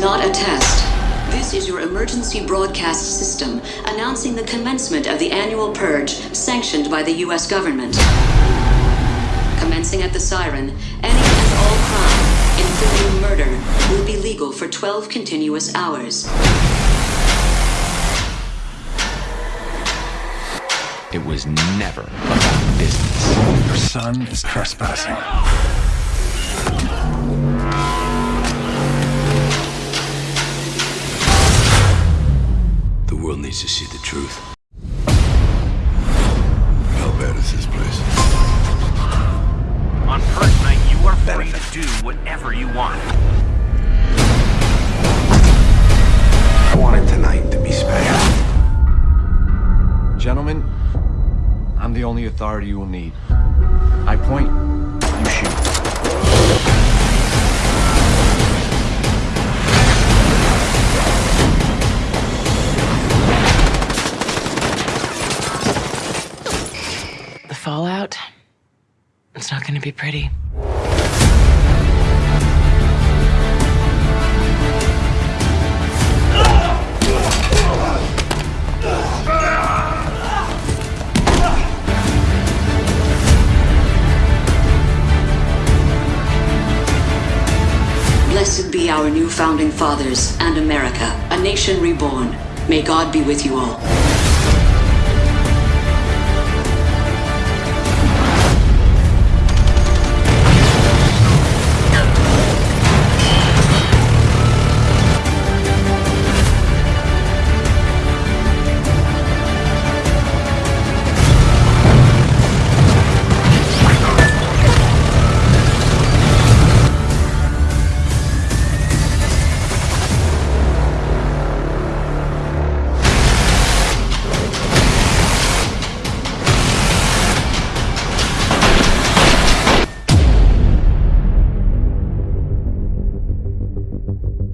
not a test. This is your emergency broadcast system announcing the commencement of the annual purge sanctioned by the U.S. government. Commencing at the siren, any and all crime, including murder, will be legal for 12 continuous hours. It was never about business. Your son is trespassing. Needs to see the truth. How bad is this place? On Purge Night, you are free to do whatever you want. I wanted tonight to be special. Gentlemen, I'm the only authority you will need. I point, fallout? It's not gonna be pretty. Blessed be our new founding fathers and America, a nation reborn. May God be with you all.